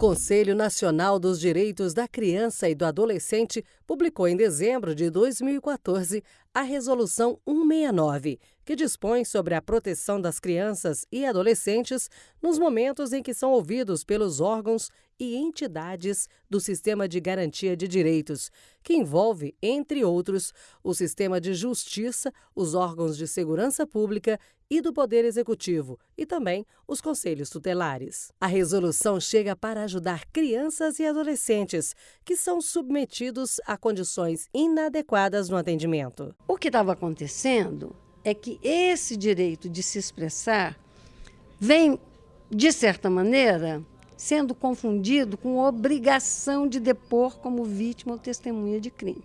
Conselho Nacional dos Direitos da Criança e do Adolescente publicou em dezembro de 2014 a Resolução 169, que dispõe sobre a proteção das crianças e adolescentes nos momentos em que são ouvidos pelos órgãos e entidades do Sistema de Garantia de Direitos, que envolve, entre outros, o Sistema de Justiça, os órgãos de segurança pública e do Poder Executivo e também os conselhos tutelares. A resolução chega para ajudar crianças e adolescentes que são submetidos a condições inadequadas no atendimento. O que estava acontecendo é que esse direito de se expressar vem, de certa maneira, sendo confundido com obrigação de depor como vítima ou testemunha de crime.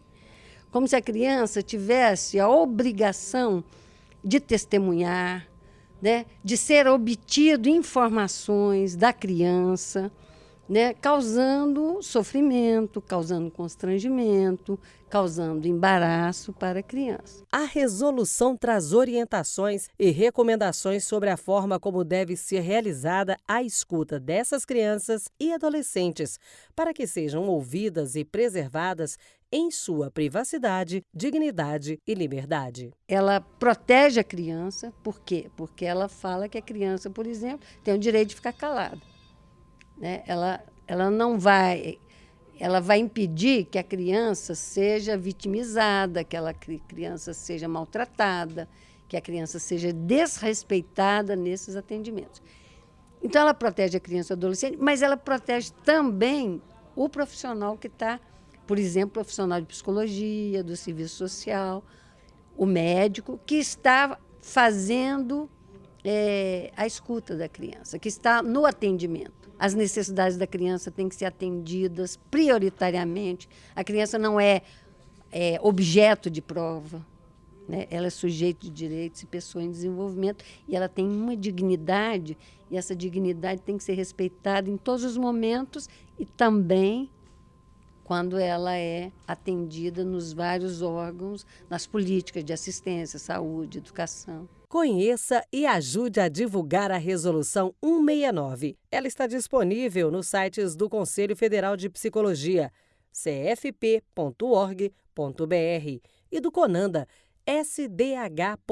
Como se a criança tivesse a obrigação de testemunhar, né, de ser obtido informações da criança né, causando sofrimento, causando constrangimento, causando embaraço para a criança. A resolução traz orientações e recomendações sobre a forma como deve ser realizada a escuta dessas crianças e adolescentes, para que sejam ouvidas e preservadas em sua privacidade, dignidade e liberdade. Ela protege a criança, por quê? Porque ela fala que a criança, por exemplo, tem o direito de ficar calada né? ela, ela não vai ela vai impedir que a criança seja vitimizada, que a criança seja maltratada, que a criança seja desrespeitada nesses atendimentos. Então, ela protege a criança e o adolescente, mas ela protege também o profissional que está, por exemplo, profissional de psicologia, do serviço social, o médico, que está fazendo é, a escuta da criança, que está no atendimento. As necessidades da criança têm que ser atendidas prioritariamente. A criança não é, é objeto de prova. Né? Ela é sujeito de direitos e pessoa em desenvolvimento e ela tem uma dignidade e essa dignidade tem que ser respeitada em todos os momentos e também quando ela é atendida nos vários órgãos, nas políticas de assistência, saúde, educação. Conheça e ajude a divulgar a Resolução 169. Ela está disponível nos sites do Conselho Federal de Psicologia, cfp.org.br, e do CONANDA, sdh.gov.br.